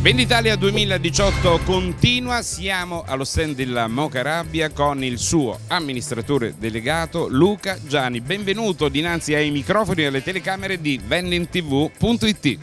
Venditalia 2018 continua, siamo allo stand della Mocarabia con il suo amministratore delegato Luca Gianni. Benvenuto dinanzi ai microfoni e alle telecamere di vendingtv.it.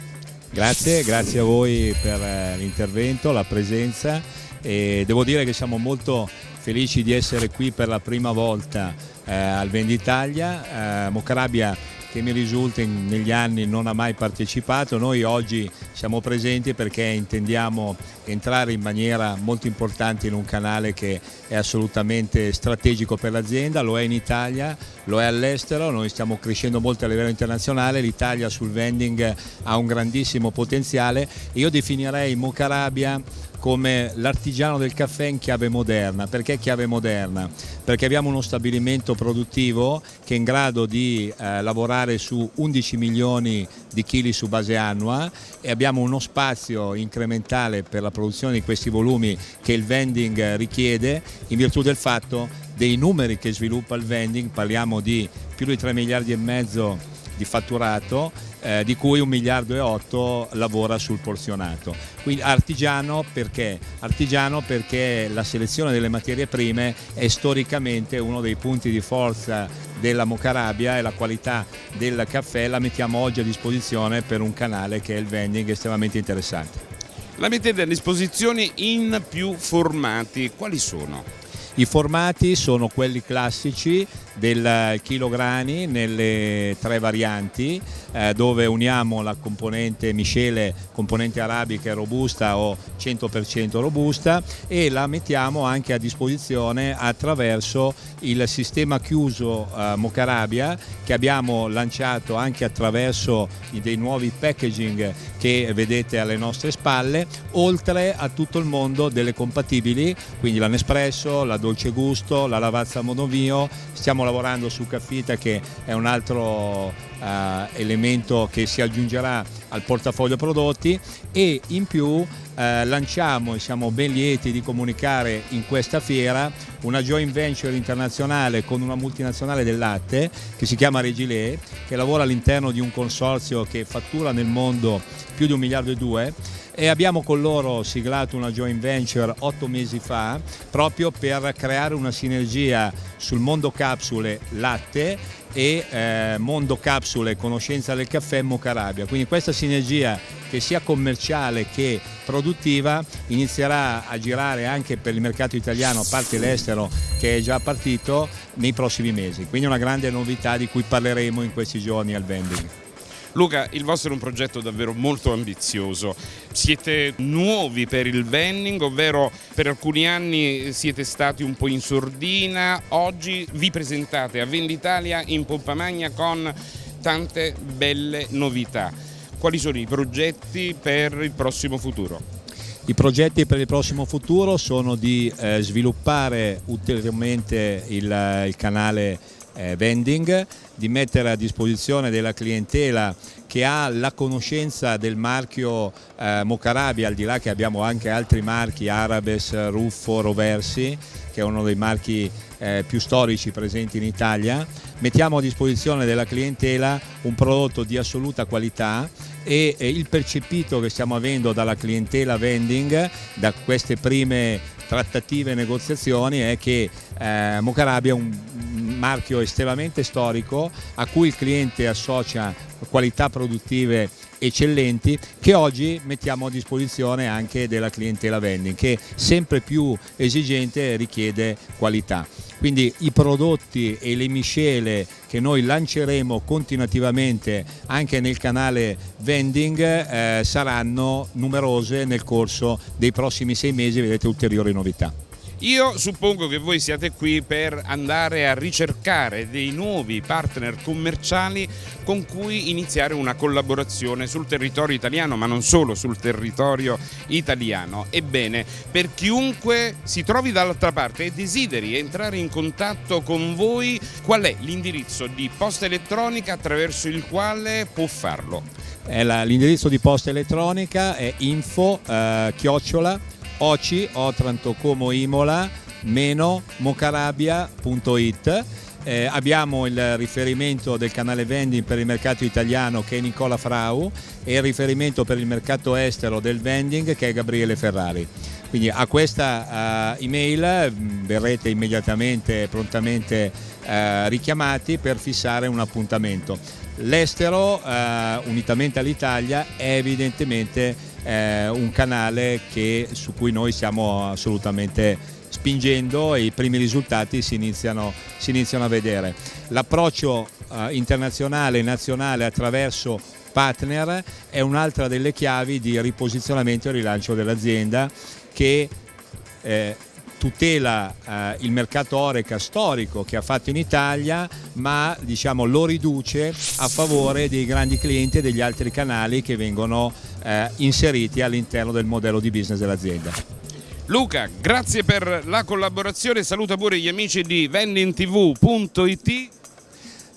Grazie, grazie a voi per eh, l'intervento, la presenza e devo dire che siamo molto felici di essere qui per la prima volta eh, al Venditalia. Eh, Mocarabia che mi risulta negli anni non ha mai partecipato, noi oggi siamo presenti perché intendiamo entrare in maniera molto importante in un canale che è assolutamente strategico per l'azienda, lo è in Italia, lo è all'estero, noi stiamo crescendo molto a livello internazionale, l'Italia sul vending ha un grandissimo potenziale, io definirei Mocarabia come l'artigiano del caffè in chiave moderna. Perché chiave moderna? Perché abbiamo uno stabilimento produttivo che è in grado di eh, lavorare su 11 milioni di chili su base annua e abbiamo uno spazio incrementale per la produzione di questi volumi che il vending richiede in virtù del fatto dei numeri che sviluppa il vending, parliamo di più di 3 miliardi e mezzo di fatturato eh, di cui un miliardo e otto lavora sul porzionato. Quindi artigiano perché? Artigiano perché la selezione delle materie prime è storicamente uno dei punti di forza della Mocarabia e la qualità del caffè la mettiamo oggi a disposizione per un canale che è il vending estremamente interessante. La mettete a disposizione in più formati, quali sono? I formati sono quelli classici del chilograni nelle tre varianti eh, dove uniamo la componente miscele, componente arabica robusta o 100% robusta e la mettiamo anche a disposizione attraverso il sistema chiuso eh, Mocarabia che abbiamo lanciato anche attraverso dei nuovi packaging che vedete alle nostre spalle oltre a tutto il mondo delle compatibili quindi la Nespresso, la Dolce Gusto, la Lavazza Monovio. Stiamo lavorando su Caffita che è un altro eh, elemento che si aggiungerà al portafoglio prodotti. E in più eh, lanciamo e siamo ben lieti di comunicare in questa fiera una joint venture internazionale con una multinazionale del latte che si chiama Regilé che lavora all'interno di un consorzio che fattura nel mondo più di un miliardo e due e abbiamo con loro siglato una joint venture otto mesi fa proprio per creare una sinergia sul mondo capsule latte e eh, mondo capsule conoscenza del caffè Mocarabia. Quindi questa sinergia che sia commerciale che produttiva inizierà a girare anche per il mercato italiano, a parte l'estero che è già partito, nei prossimi mesi. Quindi una grande novità di cui parleremo in questi giorni al vending. Luca, il vostro è un progetto davvero molto ambizioso. Siete nuovi per il vending, ovvero per alcuni anni siete stati un po' in sordina, oggi vi presentate a Venditalia in pompa magna con tante belle novità. Quali sono i progetti per il prossimo futuro? I progetti per il prossimo futuro sono di eh, sviluppare ulteriormente il, il canale vending, di mettere a disposizione della clientela che ha la conoscenza del marchio eh, Mocarabia, al di là che abbiamo anche altri marchi, Arabes, Ruffo, Roversi, che è uno dei marchi eh, più storici presenti in Italia, mettiamo a disposizione della clientela un prodotto di assoluta qualità e, e il percepito che stiamo avendo dalla clientela vending, da queste prime trattative e negoziazioni è che eh, Mocarabia è un marchio estremamente storico a cui il cliente associa qualità produttive eccellenti che oggi mettiamo a disposizione anche della clientela vending che sempre più esigente richiede qualità. Quindi i prodotti e le miscele che noi lanceremo continuativamente anche nel canale vending eh, saranno numerose nel corso dei prossimi sei mesi, vedrete ulteriori novità. Io suppongo che voi siate qui per andare a ricercare dei nuovi partner commerciali con cui iniziare una collaborazione sul territorio italiano, ma non solo sul territorio italiano. Ebbene, per chiunque si trovi dall'altra parte e desideri entrare in contatto con voi, qual è l'indirizzo di posta elettronica attraverso il quale può farlo? L'indirizzo di posta elettronica è info eh, chiocciola OCI, Otranto Como Imola, meno mocarabia.it eh, abbiamo il riferimento del canale vending per il mercato italiano che è Nicola Frau e il riferimento per il mercato estero del vending che è Gabriele Ferrari. Quindi a questa uh, email mm, verrete immediatamente, prontamente uh, richiamati per fissare un appuntamento. L'estero, uh, unitamente all'Italia, è evidentemente un canale che, su cui noi siamo assolutamente spingendo e i primi risultati si iniziano, si iniziano a vedere. L'approccio internazionale e nazionale attraverso partner è un'altra delle chiavi di riposizionamento e rilancio dell'azienda che eh, tutela eh, il mercato Oreca storico che ha fatto in Italia ma diciamo, lo riduce a favore dei grandi clienti e degli altri canali che vengono eh, inseriti all'interno del modello di business dell'azienda. Luca, grazie per la collaborazione, saluta pure gli amici di vendingtv.it.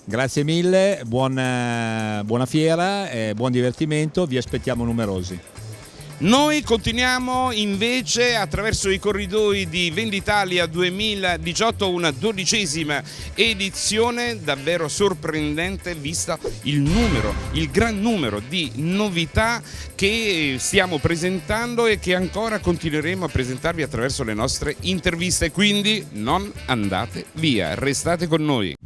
Grazie mille, buona, buona fiera, eh, buon divertimento, vi aspettiamo numerosi. Noi continuiamo invece attraverso i corridoi di Venditalia 2018, una dodicesima edizione davvero sorprendente vista il numero, il gran numero di novità che stiamo presentando e che ancora continueremo a presentarvi attraverso le nostre interviste, quindi non andate via, restate con noi.